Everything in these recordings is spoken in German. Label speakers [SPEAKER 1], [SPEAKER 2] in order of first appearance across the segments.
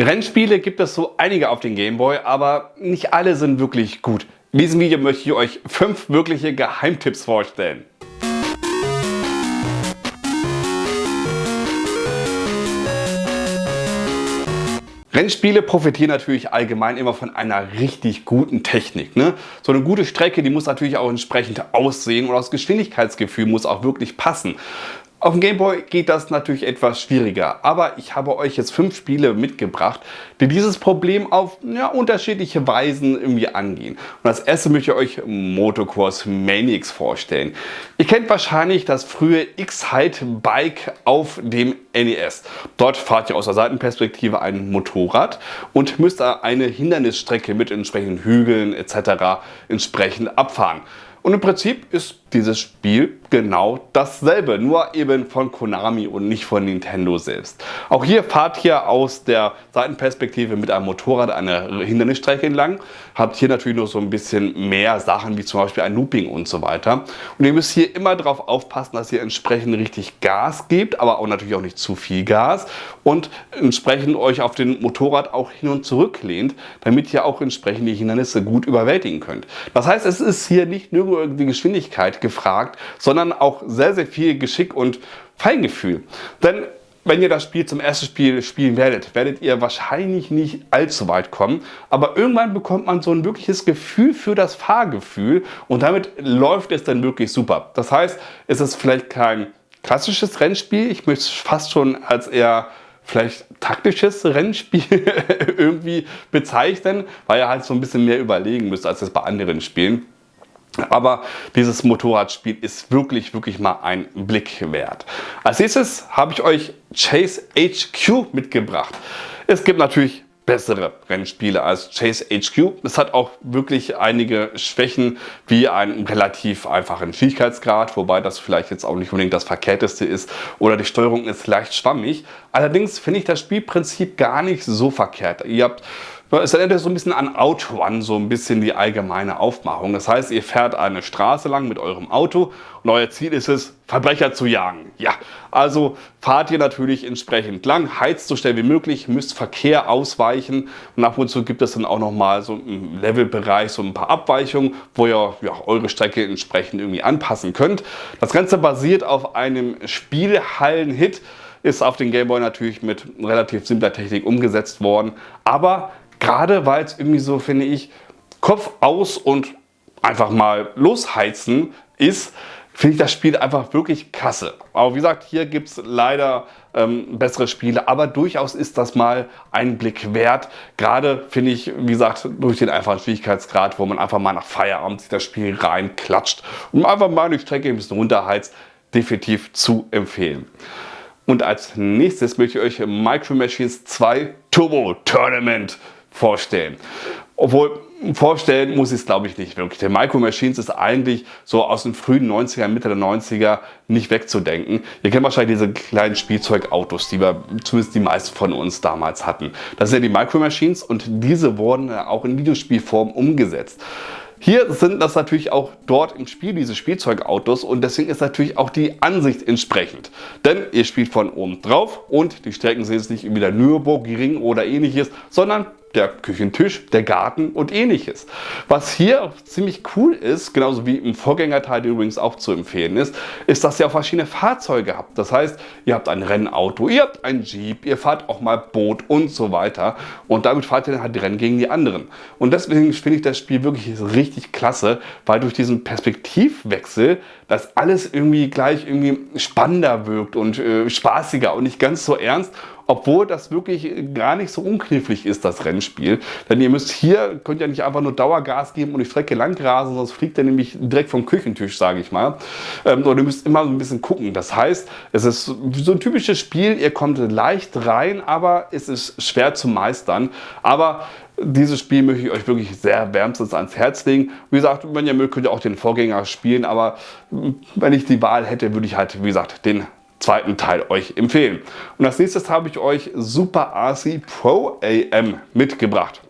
[SPEAKER 1] Rennspiele gibt es so einige auf den Gameboy, aber nicht alle sind wirklich gut. In diesem Video möchte ich euch fünf wirkliche Geheimtipps vorstellen. Rennspiele profitieren natürlich allgemein immer von einer richtig guten Technik. Ne? So eine gute Strecke, die muss natürlich auch entsprechend aussehen und das Geschwindigkeitsgefühl muss auch wirklich passen. Auf dem Gameboy geht das natürlich etwas schwieriger, aber ich habe euch jetzt fünf Spiele mitgebracht, die dieses Problem auf ja, unterschiedliche Weisen irgendwie angehen. Und als erstes möchte ich euch Motocross Maniacs vorstellen. Ihr kennt wahrscheinlich das frühe X-Height Bike auf dem NES. Dort fahrt ihr aus der Seitenperspektive ein Motorrad und müsst eine Hindernisstrecke mit entsprechenden Hügeln etc. entsprechend abfahren. Und im Prinzip ist dieses Spiel genau dasselbe, nur eben von Konami und nicht von Nintendo selbst. Auch hier fahrt ihr aus der Seitenperspektive mit einem Motorrad eine Hindernisstrecke entlang, habt hier natürlich noch so ein bisschen mehr Sachen wie zum Beispiel ein Looping und so weiter. Und ihr müsst hier immer darauf aufpassen, dass ihr entsprechend richtig Gas gebt, aber auch natürlich auch nicht zu viel Gas und entsprechend euch auf den Motorrad auch hin und zurück lehnt, damit ihr auch entsprechend die Hindernisse gut überwältigen könnt. Das heißt, es ist hier nicht nur die Geschwindigkeit gefragt, sondern auch sehr, sehr viel Geschick und Feingefühl. Denn wenn ihr das Spiel zum ersten Spiel spielen werdet, werdet ihr wahrscheinlich nicht allzu weit kommen. Aber irgendwann bekommt man so ein wirkliches Gefühl für das Fahrgefühl und damit läuft es dann wirklich super. Das heißt, es ist vielleicht kein klassisches Rennspiel. Ich möchte es fast schon als eher vielleicht taktisches Rennspiel irgendwie bezeichnen, weil ihr halt so ein bisschen mehr überlegen müsst als es bei anderen Spielen. Aber dieses Motorradspiel ist wirklich, wirklich mal ein Blick wert. Als nächstes habe ich euch Chase HQ mitgebracht. Es gibt natürlich bessere Rennspiele als Chase HQ. Es hat auch wirklich einige Schwächen wie einen relativ einfachen Schwierigkeitsgrad, wobei das vielleicht jetzt auch nicht unbedingt das verkehrteste ist oder die Steuerung ist leicht schwammig. Allerdings finde ich das Spielprinzip gar nicht so verkehrt. Ihr habt es erinnert so ein bisschen an Outrun, so ein bisschen die allgemeine Aufmachung. Das heißt, ihr fährt eine Straße lang mit eurem Auto und euer Ziel ist es, Verbrecher zu jagen. Ja, also fahrt ihr natürlich entsprechend lang, heizt so schnell wie möglich, müsst Verkehr ausweichen und ab und zu gibt es dann auch nochmal so im Levelbereich so ein paar Abweichungen, wo ihr ja, eure Strecke entsprechend irgendwie anpassen könnt. Das Ganze basiert auf einem Spielhallen-Hit, ist auf den Gameboy natürlich mit relativ simpler Technik umgesetzt worden, aber Gerade weil es irgendwie so, finde ich, Kopf aus und einfach mal losheizen ist, finde ich das Spiel einfach wirklich klasse. Aber wie gesagt, hier gibt es leider ähm, bessere Spiele, aber durchaus ist das mal ein Blick wert. Gerade finde ich, wie gesagt, durch den einfachen Schwierigkeitsgrad, wo man einfach mal nach Feierabend sich das Spiel reinklatscht und einfach mal die Strecke ein bisschen runterheizt, definitiv zu empfehlen. Und als nächstes möchte ich euch Micro Machines 2 Turbo Tournament vorstellen. Obwohl, vorstellen muss ich es glaube ich nicht wirklich. Der Micro Machines ist eigentlich so aus den frühen 90er, Mitte der 90er nicht wegzudenken. Ihr kennt wahrscheinlich diese kleinen Spielzeugautos, die wir zumindest die meisten von uns damals hatten. Das sind ja die Micro Machines und diese wurden auch in Videospielform umgesetzt. Hier sind das natürlich auch dort im Spiel diese Spielzeugautos und deswegen ist natürlich auch die Ansicht entsprechend. Denn ihr spielt von oben drauf und die Strecken sind jetzt nicht wie der Nürburgring oder ähnliches, sondern der Küchentisch, der Garten und ähnliches. Was hier ziemlich cool ist, genauso wie im Vorgängerteil übrigens auch zu empfehlen ist, ist, dass ihr auch verschiedene Fahrzeuge habt. Das heißt, ihr habt ein Rennauto, ihr habt ein Jeep, ihr fahrt auch mal Boot und so weiter und damit fahrt ihr dann halt Rennen gegen die anderen. Und deswegen finde ich das Spiel wirklich richtig klasse, weil durch diesen Perspektivwechsel das alles irgendwie gleich irgendwie spannender wirkt und äh, spaßiger und nicht ganz so ernst obwohl das wirklich gar nicht so unknifflig ist, das Rennspiel. Denn ihr müsst hier, könnt ja nicht einfach nur Dauergas geben und die Strecke lang rasen, sonst fliegt er nämlich direkt vom Küchentisch, sage ich mal. Ähm, und ihr müsst immer so ein bisschen gucken. Das heißt, es ist so ein typisches Spiel, ihr kommt leicht rein, aber es ist schwer zu meistern. Aber dieses Spiel möchte ich euch wirklich sehr wärmstens ans Herz legen. Wie gesagt, wenn ihr mögt, könnt ihr auch den Vorgänger spielen, aber wenn ich die Wahl hätte, würde ich halt, wie gesagt, den zweiten Teil euch empfehlen. Und als nächstes habe ich euch Super RC Pro AM mitgebracht.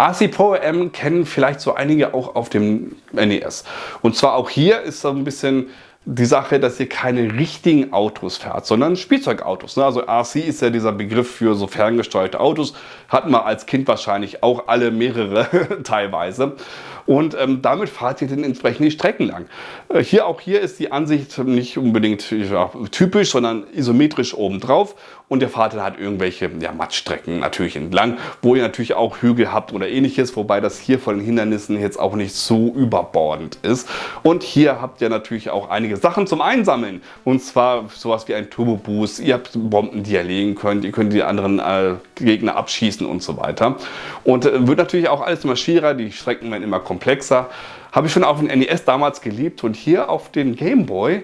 [SPEAKER 1] RC Pro AM kennen vielleicht so einige auch auf dem NES. Und zwar auch hier ist so ein bisschen die Sache, dass ihr keine richtigen Autos fährt, sondern Spielzeugautos. Ne? Also RC ist ja dieser Begriff für so ferngesteuerte Autos. Hatten wir als Kind wahrscheinlich auch alle mehrere teilweise. Und ähm, damit fahrt ihr dann entsprechend die Strecken lang. Äh, hier auch hier ist die Ansicht nicht unbedingt ja, typisch, sondern isometrisch obendrauf. Und ihr fahrt dann halt irgendwelche ja, Mattstrecken natürlich entlang, wo ihr natürlich auch Hügel habt oder ähnliches, wobei das hier von den Hindernissen jetzt auch nicht so überbordend ist. Und hier habt ihr natürlich auch einige Sachen zum Einsammeln. Und zwar sowas wie ein Turbo Boost. Ihr habt Bomben, die ihr legen könnt. Ihr könnt die anderen äh, Gegner abschießen und so weiter. Und äh, wird natürlich auch alles immer schwieriger. Die Strecken werden immer komplexer. Habe ich schon auf dem NES damals geliebt und hier auf den Game Boy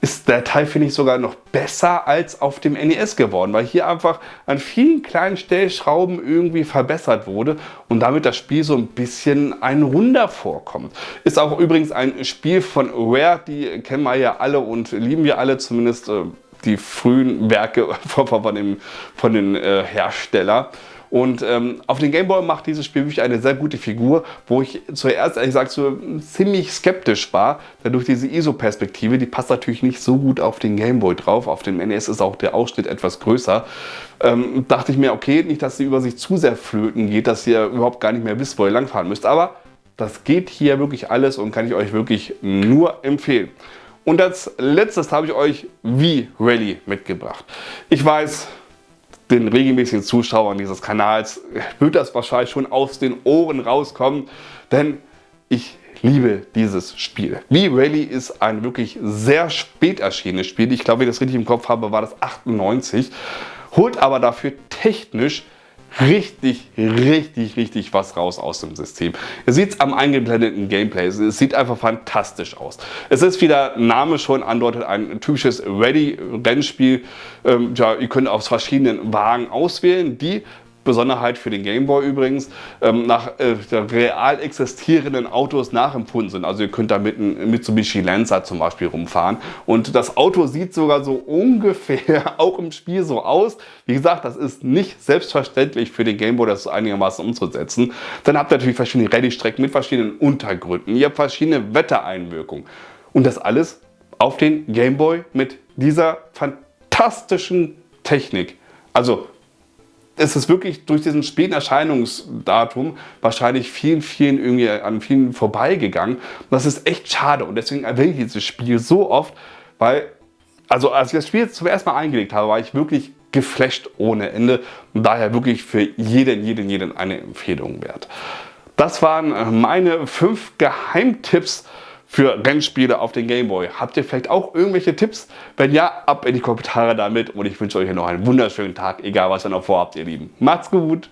[SPEAKER 1] ist der Teil, finde ich, sogar noch besser als auf dem NES geworden, weil hier einfach an vielen kleinen Stellschrauben irgendwie verbessert wurde und damit das Spiel so ein bisschen ein Runder vorkommt. Ist auch übrigens ein Spiel von Rare, die kennen wir ja alle und lieben wir alle, zumindest äh, die frühen Werke von, von, dem, von den äh, Herstellern. Und ähm, auf den Gameboy macht dieses Spiel wirklich eine sehr gute Figur, wo ich zuerst ehrlich gesagt so ziemlich skeptisch war, denn durch diese ISO-Perspektive, die passt natürlich nicht so gut auf den Gameboy drauf. Auf dem NES ist auch der Ausschnitt etwas größer. Ähm, dachte ich mir, okay, nicht, dass die über sich zu sehr flöten geht, dass ihr überhaupt gar nicht mehr wisst, wo ihr langfahren müsst. Aber das geht hier wirklich alles und kann ich euch wirklich nur empfehlen. Und als letztes habe ich euch V-Rally mitgebracht. Ich weiß, den regelmäßigen Zuschauern dieses Kanals wird das wahrscheinlich schon aus den Ohren rauskommen, denn ich liebe dieses Spiel. V-Rally ist ein wirklich sehr spät erschienenes Spiel. Ich glaube, wenn ich das richtig im Kopf habe, war das 98. Holt aber dafür technisch richtig, richtig, richtig was raus aus dem System. Ihr seht es am eingeblendeten Gameplay. Es sieht einfach fantastisch aus. Es ist, wie der Name schon andeutet, ein typisches Ready-Rennspiel. Ähm, ja, ihr könnt aus verschiedenen Wagen auswählen, die Besonderheit für den Gameboy übrigens, ähm, nach äh, real existierenden Autos nachempfunden sind. Also ihr könnt da mit einem Mitsubishi Lancer zum Beispiel rumfahren und das Auto sieht sogar so ungefähr auch im Spiel so aus. Wie gesagt, das ist nicht selbstverständlich für den Gameboy, das einigermaßen umzusetzen. Dann habt ihr natürlich verschiedene Rallye-Strecken mit verschiedenen Untergründen. Ihr habt verschiedene Wettereinwirkungen und das alles auf den Gameboy mit dieser fantastischen Technik. Also es ist wirklich durch diesen späten Erscheinungsdatum wahrscheinlich vielen, vielen irgendwie an vielen vorbeigegangen. das ist echt schade und deswegen erwähne ich dieses Spiel so oft, weil, also als ich das Spiel zum ersten Mal eingelegt habe, war ich wirklich geflasht ohne Ende und daher wirklich für jeden, jeden, jeden eine Empfehlung wert. Das waren meine fünf Geheimtipps für Rennspiele auf den Gameboy. Habt ihr vielleicht auch irgendwelche Tipps? Wenn ja, ab in die Kommentare damit und ich wünsche euch noch einen wunderschönen Tag, egal was ihr noch vorhabt, ihr Lieben. Macht's gut!